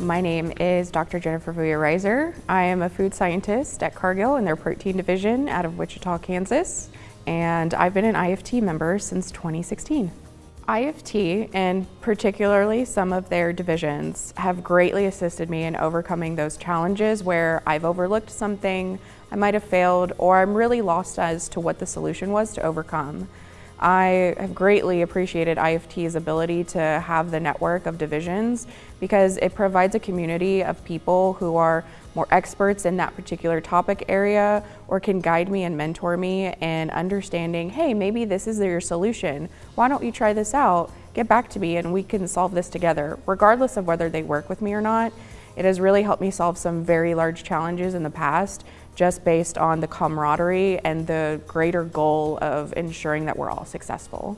My name is Dr. Jennifer Vuya Reiser. I am a food scientist at Cargill in their protein division out of Wichita, Kansas, and I've been an IFT member since 2016. IFT, and particularly some of their divisions, have greatly assisted me in overcoming those challenges where I've overlooked something, I might have failed, or I'm really lost as to what the solution was to overcome. I have greatly appreciated IFT's ability to have the network of divisions because it provides a community of people who are more experts in that particular topic area or can guide me and mentor me in understanding, hey, maybe this is your solution. Why don't you try this out? Get back to me and we can solve this together, regardless of whether they work with me or not. It has really helped me solve some very large challenges in the past just based on the camaraderie and the greater goal of ensuring that we're all successful.